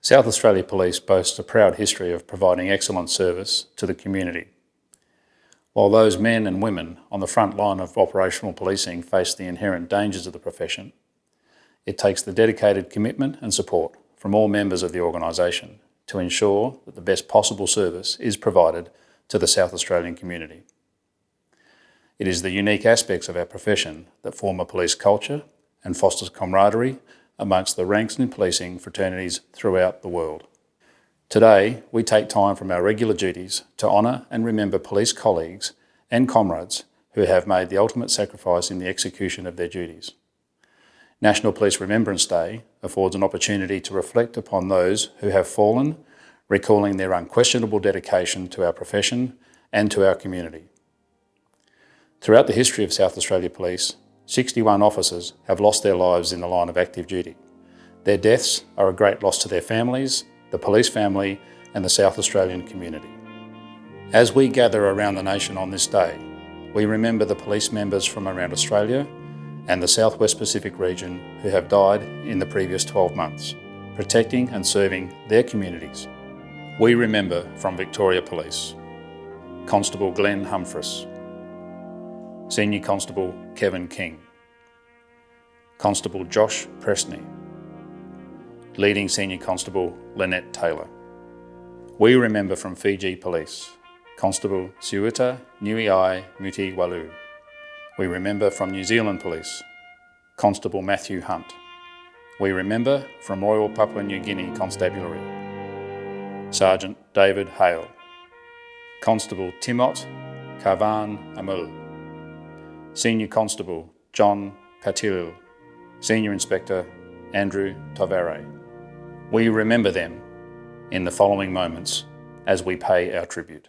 South Australia Police boasts a proud history of providing excellent service to the community. While those men and women on the front line of operational policing face the inherent dangers of the profession, it takes the dedicated commitment and support from all members of the organisation to ensure that the best possible service is provided to the South Australian community. It is the unique aspects of our profession that form a police culture and fosters camaraderie amongst the ranks and policing fraternities throughout the world. Today, we take time from our regular duties to honour and remember police colleagues and comrades who have made the ultimate sacrifice in the execution of their duties. National Police Remembrance Day affords an opportunity to reflect upon those who have fallen, recalling their unquestionable dedication to our profession and to our community. Throughout the history of South Australia Police, 61 officers have lost their lives in the line of active duty. Their deaths are a great loss to their families, the police family and the South Australian community. As we gather around the nation on this day, we remember the police members from around Australia and the Southwest Pacific region who have died in the previous 12 months, protecting and serving their communities. We remember from Victoria Police, Constable Glen Humphris, Senior Constable Kevin King, Constable Josh Prestney, Leading Senior Constable Lynette Taylor. We remember from Fiji Police, Constable Siuta Nuiai Muti Walu. We remember from New Zealand Police, Constable Matthew Hunt. We remember from Royal Papua New Guinea Constabulary, Sergeant David Hale, Constable Timot Kavan Amul, Senior Constable John Patilil, Senior Inspector Andrew Tovare. We remember them in the following moments as we pay our tribute.